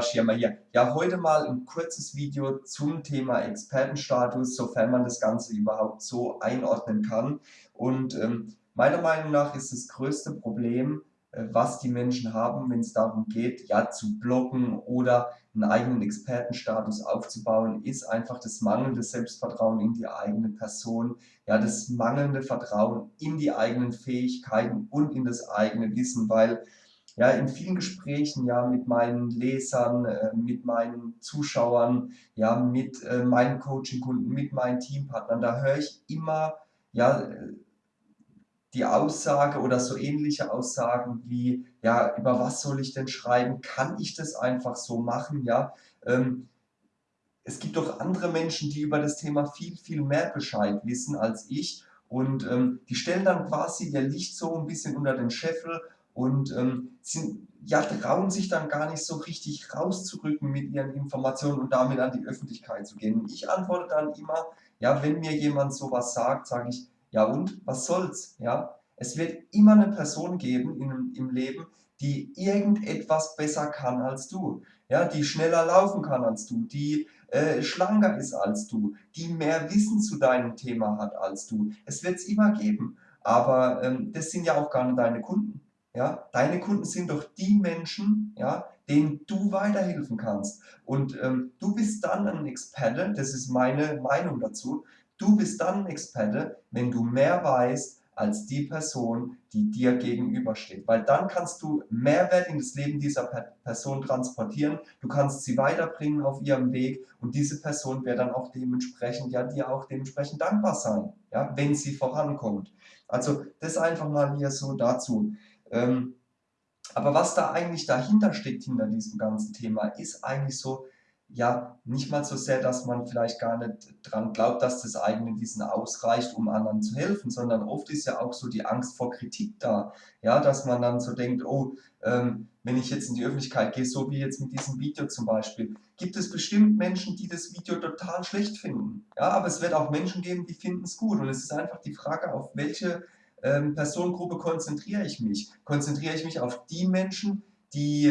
Schirmer hier. Ja, heute mal ein kurzes Video zum Thema Expertenstatus, sofern man das Ganze überhaupt so einordnen kann. Und ähm, meiner Meinung nach ist das größte Problem, äh, was die Menschen haben, wenn es darum geht, ja zu blocken oder einen eigenen Expertenstatus aufzubauen, ist einfach das mangelnde Selbstvertrauen in die eigene Person, ja das mangelnde Vertrauen in die eigenen Fähigkeiten und in das eigene Wissen, weil ja, in vielen Gesprächen ja mit meinen Lesern, äh, mit meinen Zuschauern, ja, mit äh, meinen Coaching-Kunden, mit meinen Teampartnern, da höre ich immer ja, die Aussage oder so ähnliche Aussagen wie, ja, über was soll ich denn schreiben? Kann ich das einfach so machen? Ja, ähm, es gibt doch andere Menschen, die über das Thema viel, viel mehr Bescheid wissen als ich und ähm, die stellen dann quasi ihr Licht so ein bisschen unter den Scheffel und ähm, sind, ja, trauen sich dann gar nicht so richtig rauszurücken mit ihren Informationen und damit an die Öffentlichkeit zu gehen. Ich antworte dann immer, ja, wenn mir jemand sowas sagt, sage ich, ja und, was soll's, ja. Es wird immer eine Person geben in, im Leben, die irgendetwas besser kann als du, ja, die schneller laufen kann als du, die äh, schlanker ist als du, die mehr Wissen zu deinem Thema hat als du. Es wird es immer geben, aber ähm, das sind ja auch gar nicht deine Kunden. Ja, deine Kunden sind doch die Menschen, ja, denen du weiterhelfen kannst. Und ähm, du bist dann ein Experte, das ist meine Meinung dazu, du bist dann ein Experte, wenn du mehr weißt als die Person, die dir gegenübersteht. Weil dann kannst du Mehrwert in das Leben dieser Person transportieren, du kannst sie weiterbringen auf ihrem Weg und diese Person wird dann auch dementsprechend, ja, dir auch dementsprechend dankbar sein, ja, wenn sie vorankommt. Also das einfach mal hier so dazu. Ähm, aber was da eigentlich dahinter steckt, hinter diesem ganzen Thema, ist eigentlich so, ja, nicht mal so sehr, dass man vielleicht gar nicht dran glaubt, dass das eigene Wissen ausreicht, um anderen zu helfen, sondern oft ist ja auch so die Angst vor Kritik da, ja, dass man dann so denkt, oh, ähm, wenn ich jetzt in die Öffentlichkeit gehe, so wie jetzt mit diesem Video zum Beispiel, gibt es bestimmt Menschen, die das Video total schlecht finden, ja, aber es wird auch Menschen geben, die finden es gut. Und es ist einfach die Frage, auf welche ähm, Personengruppe konzentriere ich mich? Konzentriere ich mich auf die Menschen, die,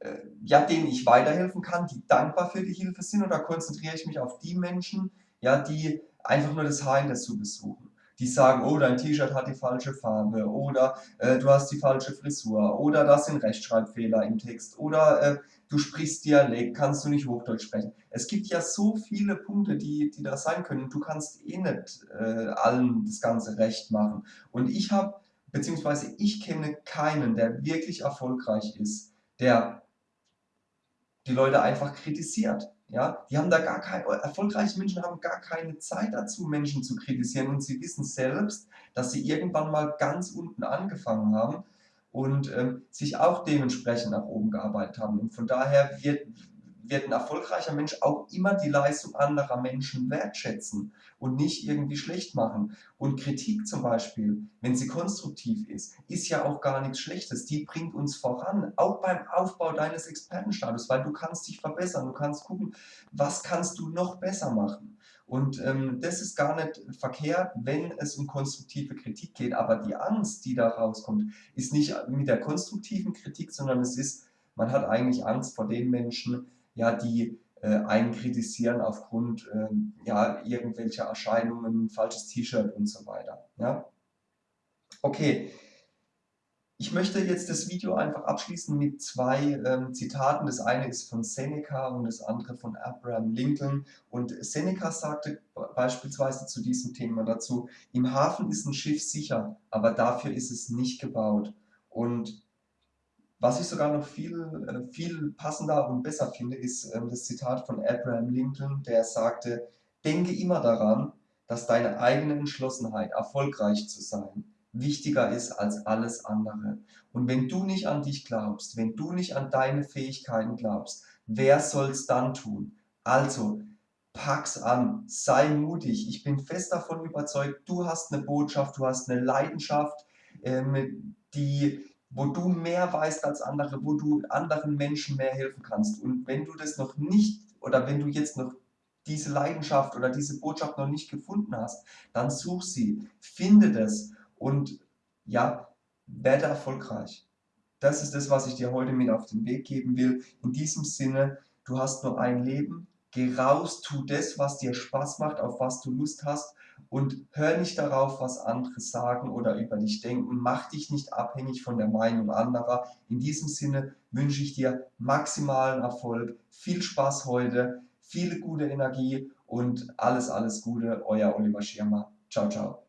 äh, ja, denen ich weiterhelfen kann, die dankbar für die Hilfe sind oder konzentriere ich mich auf die Menschen, ja, die einfach nur das Haar in der Suppe suchen? Die sagen, oh, dein T-Shirt hat die falsche Farbe oder äh, du hast die falsche Frisur oder da sind Rechtschreibfehler im Text oder äh, du sprichst Dialekt, kannst du nicht Hochdeutsch sprechen. Es gibt ja so viele Punkte, die, die da sein können. Du kannst eh nicht äh, allen das Ganze recht machen. Und ich habe, beziehungsweise ich kenne keinen, der wirklich erfolgreich ist, der die Leute einfach kritisiert. Ja, die haben da gar keine, erfolgreiche Menschen haben gar keine Zeit dazu, Menschen zu kritisieren und sie wissen selbst, dass sie irgendwann mal ganz unten angefangen haben und ähm, sich auch dementsprechend nach oben gearbeitet haben. Und von daher wird, wird ein erfolgreicher Mensch auch immer die Leistung anderer Menschen wertschätzen und nicht irgendwie schlecht machen. Und Kritik zum Beispiel, wenn sie konstruktiv ist, ist ja auch gar nichts Schlechtes. Die bringt uns voran, auch beim Aufbau deines Expertenstatus, weil du kannst dich verbessern, du kannst gucken, was kannst du noch besser machen. Und ähm, das ist gar nicht verkehrt, wenn es um konstruktive Kritik geht. Aber die Angst, die da rauskommt, ist nicht mit der konstruktiven Kritik, sondern es ist, man hat eigentlich Angst vor den Menschen, ja, die äh, einen kritisieren aufgrund äh, ja, irgendwelcher Erscheinungen, falsches T-Shirt und so weiter. Ja? Okay, ich möchte jetzt das Video einfach abschließen mit zwei ähm, Zitaten. Das eine ist von Seneca und das andere von Abraham Lincoln. Und Seneca sagte beispielsweise zu diesem Thema dazu, im Hafen ist ein Schiff sicher, aber dafür ist es nicht gebaut. Und was ich sogar noch viel, äh, viel passender und besser finde, ist ähm, das Zitat von Abraham Lincoln, der sagte, denke immer daran, dass deine eigene Entschlossenheit, erfolgreich zu sein, wichtiger ist als alles andere. Und wenn du nicht an dich glaubst, wenn du nicht an deine Fähigkeiten glaubst, wer soll es dann tun? Also, pack's an, sei mutig. Ich bin fest davon überzeugt, du hast eine Botschaft, du hast eine Leidenschaft, ähm, die wo du mehr weißt als andere, wo du anderen Menschen mehr helfen kannst. Und wenn du das noch nicht oder wenn du jetzt noch diese Leidenschaft oder diese Botschaft noch nicht gefunden hast, dann such sie, finde das und ja, werde erfolgreich. das ist das, was ich dir heute mit auf den Weg geben will. In diesem Sinne, du hast nur ein Leben, geh raus, tu das, was dir Spaß macht, auf was du Lust hast und hör nicht darauf, was andere sagen oder über dich denken. Mach dich nicht abhängig von der Meinung anderer. In diesem Sinne wünsche ich dir maximalen Erfolg, viel Spaß heute, viele gute Energie und alles, alles Gute, euer Oliver Schirmer. Ciao, ciao.